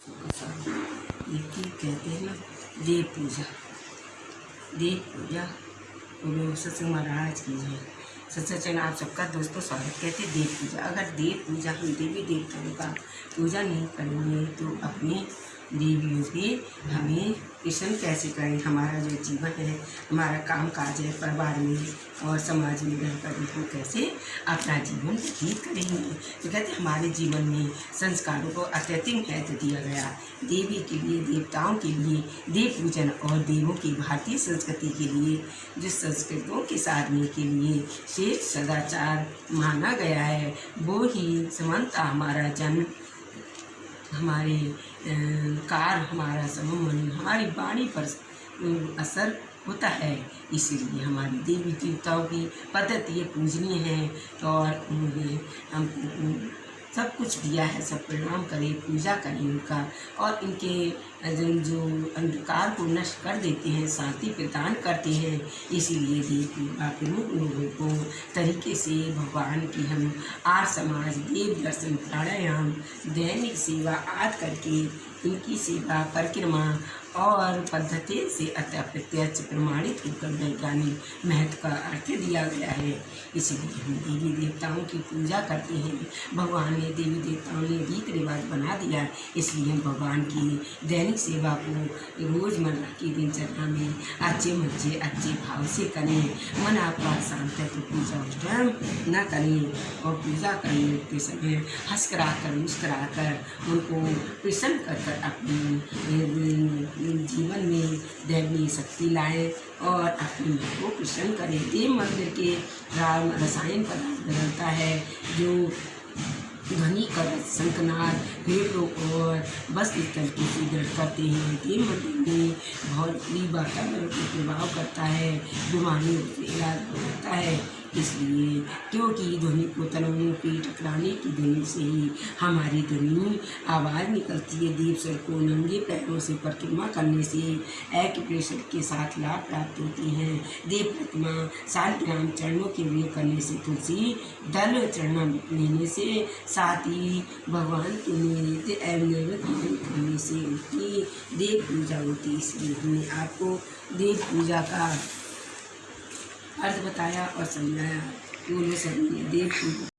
देखिए कहते हैं ना, देव पूजा। देव पूजा बोलो सत्संग महाराज की है सत्संग आप सबका दोस्तों स्वागत कहते हैं, देव पूजा। अगर देव पूजा, हम देवी देवताओं का पूजा नहीं करेंगे तो अपने देवियों की हमें किशन कैसे करें? हमारा जो जीवन है, हमारा काम काज है, परिवार में और समाज में रहकर हम कैसे अपना जीवन व्यतीत करेंगे? तो कहते हमारे जीवन में संस्कारों को अत्यधिक महत्व दिया गया। देवी के लिए, देवताओं के लिए, देव पूजन और देवों की भारतीय संस्कृति के लिए जो संस्कृतों के साधने के लिए श्रेष्ठ सदाचार माना गया है, वो ही समानता हमारा जन्म हमारे कार हमारा समन हमारी वाणी पर असर होता है। इसीलिए हमारी देवी देवताओं की पद्धति ये पूजनीय है। और उन्हें हम सब कुछ दिया है, सब प्रणाम करें, पूजा करें उनका और इनके जो अंधकार को नष्ट कर देते हैं, शांति प्रदान करते हैं, इसीलिए देव प्रमुख लोगों को तरीके से भगवान की हम आर समाज, देव दर्शन, प्राणायाम, दैनिक सेवा आदि करके इनकी सेवा परिक्रमा और पद्धति से अतः प्रत्यक्ष प्रमाणित होकर वैज्ञानिक महत्व का अर्थ दिया गया है। इसलिए हम देवी देवताओं की पूजा करते हैं। भगवान ने देवी देवताओं ने रीत रिवाज बना दिया। इसलिए हम भगवान की दैनिक सेवा को रोज़मर्रा की दिनचर्या में अच्छे मच्छे अच्छे भाव से करें। मन आपका शांत है तो पूजा स्वयं न करें और पूजा करने के समय हंस करा कर मुस्करा कर उनको प्रसन्न कर अपनी जीवन में दैवीय शक्ति लाए और अपने मन को प्रसन्न करें। देव मंदिर के राम रसायन पदार्थ बदलता है, जो ध्वनि कर शंखनाद, पेड़ों और बस स्थल की सुदृढ़ करते हैं। देव मंदिर में बहुत ही वातावरण को प्रभाव करता है, बीमारियों से इलाज होता है। इसलिए क्योंकि ध्वनि को तलवों की टकराने की ध्वनि से ही हमारी ध्वनि आवाज़ निकलती है। दीप सर को नंगे पैरों से परिक्रमा करने से एक प्रेशर के साथ लाभ प्राप्त होती हैं। देव प्रतिमा सात ग्राम चरणों के लिए करने से तुलसी, दल चरण लेने से साथ ही भगवान के नैवेद्य एवं नैवेद्य करने से उनकी देव पूजा होती है। इसलिए हमने आपको देव पूजा का अर्थ बताया और समझाया। बोलो सभी देव